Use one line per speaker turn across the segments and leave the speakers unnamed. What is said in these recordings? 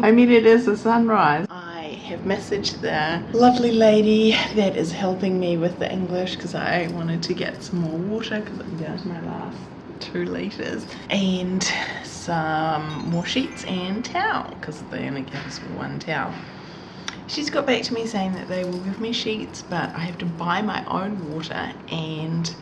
I mean, it is a sunrise. I have messaged the lovely lady that is helping me with the English because I wanted to get some more water because I'm down to my last two litres and some more sheets and towel because they only give us one towel. She's got back to me saying that they will give me sheets but I have to buy my own water and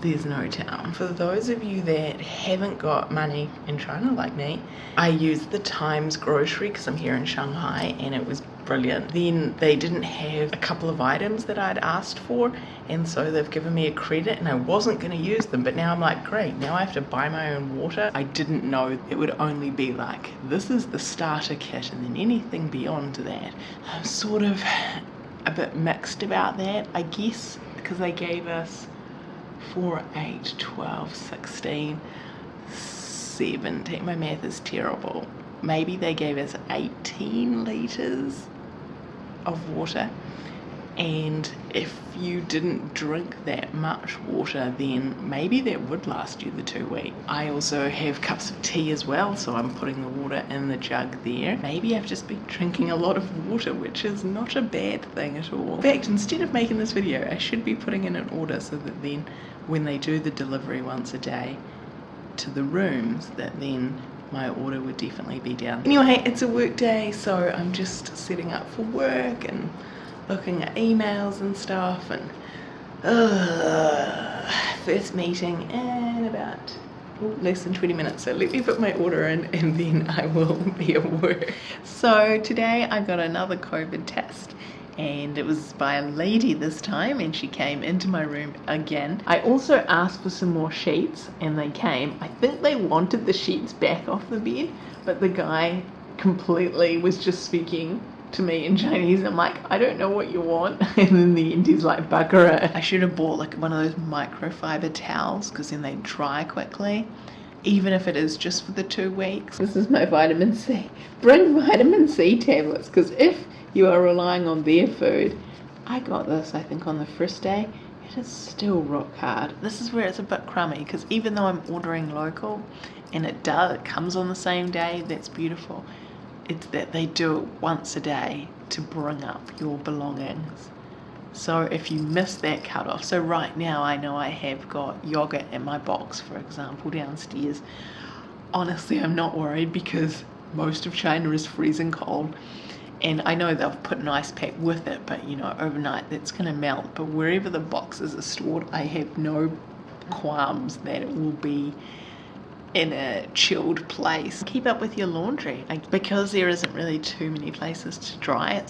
there's no town. For those of you that haven't got money in China like me, I used the Times grocery because I'm here in Shanghai and it was brilliant. Then they didn't have a couple of items that I'd asked for and so they've given me a credit and I wasn't going to use them but now I'm like great now I have to buy my own water. I didn't know it would only be like this is the starter kit and then anything beyond that. I'm sort of a bit mixed about that I guess because they gave us 4, 8, 12, 16, 17. My math is terrible. Maybe they gave us 18 litres of water and if you didn't drink that much water then maybe that would last you the two weeks. I also have cups of tea as well so I'm putting the water in the jug there. Maybe I've just been drinking a lot of water which is not a bad thing at all. In fact instead of making this video I should be putting in an order so that then when they do the delivery once a day to the rooms that then my order would definitely be down. Anyway, it's a work day, so I'm just setting up for work and looking at emails and stuff and uh, first meeting in about less than 20 minutes so let me put my order in and then I will be at work. So today I got another COVID test and it was by a lady this time and she came into my room again. I also asked for some more sheets and they came. I think they wanted the sheets back off the bed but the guy completely was just speaking to me in Chinese. I'm like, I don't know what you want. And then the end, he's like, Bakara. I should have bought like one of those microfiber towels because then they dry quickly. Even if it is just for the two weeks. This is my vitamin C. Bring vitamin C tablets because if you are relying on their food. I got this, I think, on the first day. It is still rock hard. This is where it's a bit crummy because even though I'm ordering local and it does, it comes on the same day, that's beautiful. It's that they do it once a day to bring up your belongings. So if you miss that cutoff, so right now I know I have got yogurt in my box, for example, downstairs. Honestly, I'm not worried because most of China is freezing cold and I know they've put an ice pack with it but you know overnight that's gonna melt but wherever the boxes are stored I have no qualms that it will be in a chilled place. Keep up with your laundry because there isn't really too many places to dry it